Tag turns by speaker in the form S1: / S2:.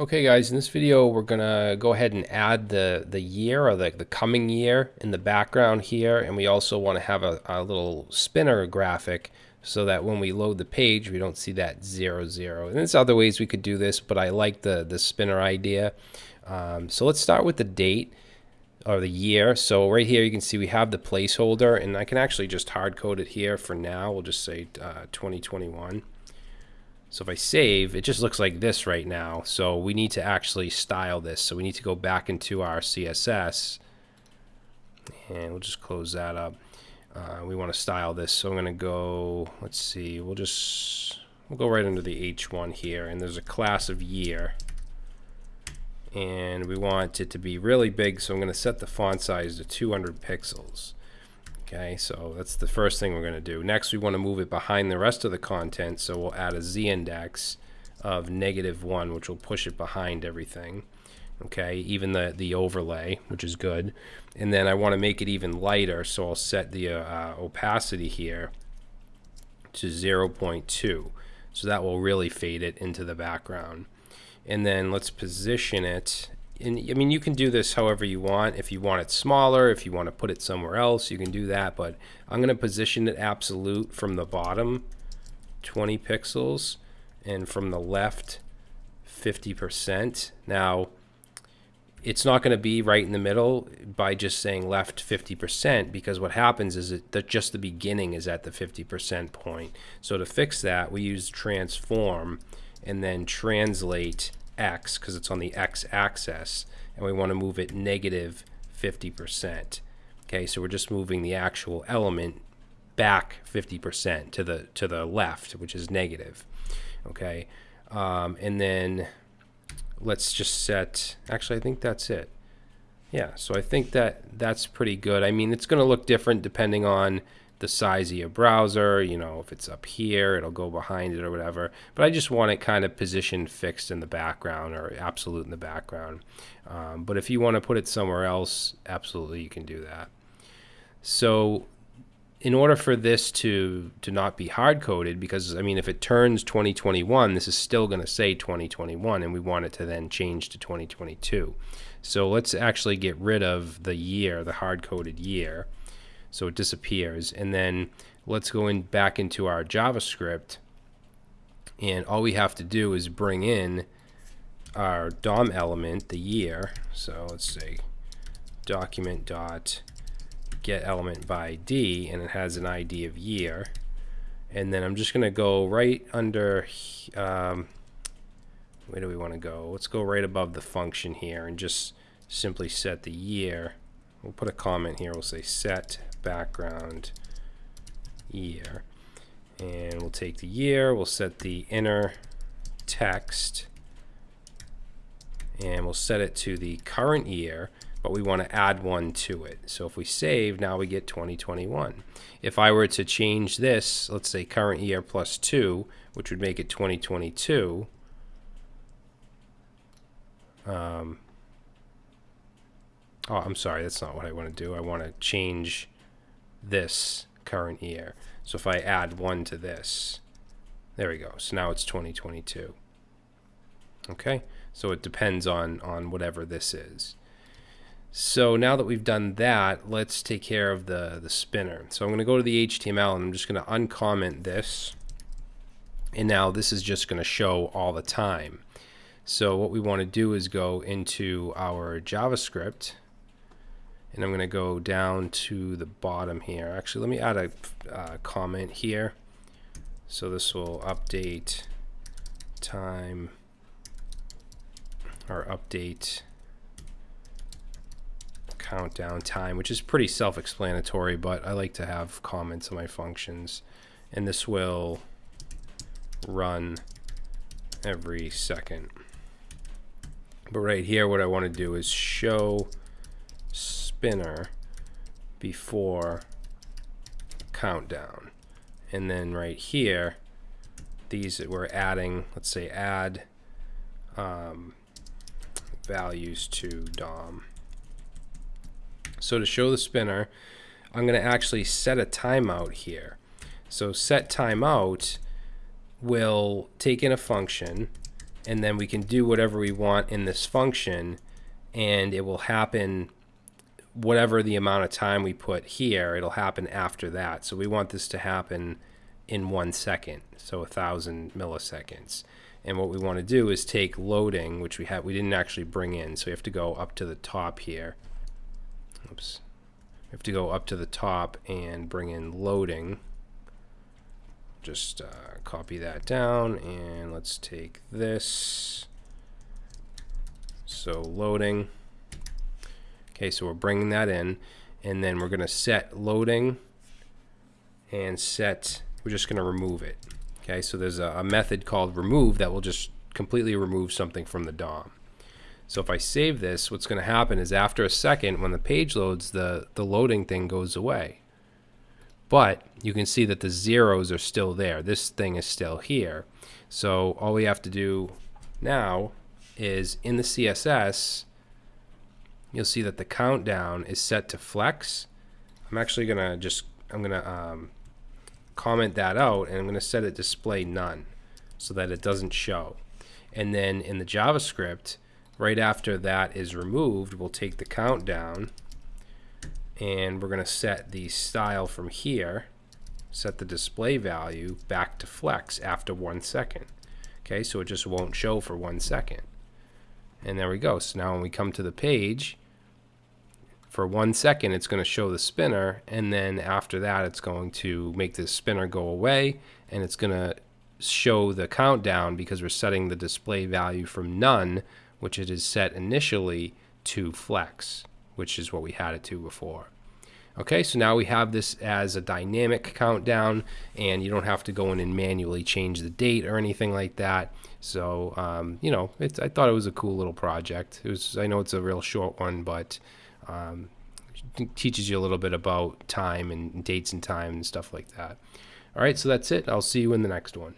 S1: Okay guys, in this video we're gonna go ahead and add the, the year or the, the coming year in the background here and we also want to have a, a little spinner graphic so that when we load the page we don't see that zero zero. And there's other ways we could do this but I like the, the spinner idea. Um, so let's start with the date or the year. So right here you can see we have the placeholder and I can actually just hard code it here for now. We'll just say uh, 2021. So if I save, it just looks like this right now. So we need to actually style this. So we need to go back into our CSS and we'll just close that up. Uh, we want to style this. So I'm going to go, let's see, we'll just, we'll go right under the H1 here and there's a class of year and we want it to be really big. So I'm going to set the font size to 200 pixels. Okay, so that's the first thing we're going to do. Next, we want to move it behind the rest of the content, so we'll add a z-index of negative 1, which will push it behind everything. Okay, even the, the overlay, which is good. And then I want to make it even lighter, so I'll set the uh, uh, opacity here to 0.2. So that will really fade it into the background. And then let's position it and I mean, you can do this however you want. If you want it smaller, if you want to put it somewhere else, you can do that. But I'm going to position it absolute from the bottom, 20 pixels, and from the left, 50%. Now, it's not going to be right in the middle by just saying left 50% because what happens is that just the beginning is at the 50% point. So to fix that, we use transform and then translate x because it's on the x-axis and we want to move it negative 50%. Okay, so we're just moving the actual element back 50% to the to the left, which is negative. Okay, um, and then let's just set. Actually, I think that's it. Yeah, so I think that that's pretty good. I mean, it's going to look different depending on the size of your browser. You know, if it's up here, it'll go behind it or whatever. But I just want it kind of positioned fixed in the background or absolute in the background. Um, but if you want to put it somewhere else, absolutely you can do that. So in order for this to to not be hard coded because I mean if it turns 2021 this is still going to say 2021 and we want it to then change to 2022 so let's actually get rid of the year the hard coded year so it disappears. And then let's go in back into our JavaScript. And all we have to do is bring in our DOM element, the year. So let's say document dot get element by ID, and it has an ID of year. And then I'm just going to go right under, um, where do we want to go? Let's go right above the function here and just simply set the year. We'll put a comment here. We'll say set background year. And we'll take the year, we'll set the inner text, and we'll set it to the current year, but we want to add one to it. So if we save, now we get 2021. If I were to change this, let's say current year plus 2, which would make it 2022, um, oh, I'm sorry, that's not what I want to do. I want to change this current year. So if I add 1 to this, there we go. So now it's 2022. Okay, so it depends on, on whatever this is. So now that we've done that, let's take care of the, the spinner. So I'm going to go to the HTML and I'm just going to uncomment this. And now this is just going to show all the time. So what we want to do is go into our JavaScript and I'm going to go down to the bottom here. Actually, let me add a uh, comment here. So this will update time or update countdown time, which is pretty self-explanatory, but I like to have comments on my functions. And this will run every second. But right here, what I want to do is show spinner before countdown. And then right here, these that we're adding, let's say add um, values to DOM. So to show the spinner, I'm going to actually set a timeout here. So set timeout will take in a function and then we can do whatever we want in this function and it will happen whatever the amount of time we put here it'll happen after that. So we want this to happen in one second so a thousand milliseconds. And what we want to do is take loading which we have we didn't actually bring in. So we have to go up to the top here. Oops. We have to go up to the top and bring in loading. Just uh, copy that down and let's take this. So loading okay so we're bringing that in and then we're going to set loading and set we're just going to remove it okay so there's a, a method called remove that will just completely remove something from the DOM so if I save this what's going to happen is after a second when the page loads the the loading thing goes away but you can see that the zeros are still there. This thing is still here. So all we have to do now is in the CSS, you'll see that the countdown is set to flex. I'm actually going to just, I'm going to um, comment that out and I'm going to set it display none so that it doesn't show. And then in the JavaScript, right after that is removed, we'll take the countdown and we're going to set the style from here set the display value back to flex after one second okay so it just won't show for one second and there we go so now when we come to the page for one second it's going to show the spinner and then after that it's going to make the spinner go away and it's going to show the countdown because we're setting the display value from none which it is set initially to flex which is what we had it to before. Okay, so now we have this as a dynamic countdown, and you don't have to go in and manually change the date or anything like that. So, um, you know, I thought it was a cool little project. It was, I know it's a real short one, but um, teaches you a little bit about time and dates and time and stuff like that. All right, so that's it. I'll see you in the next one.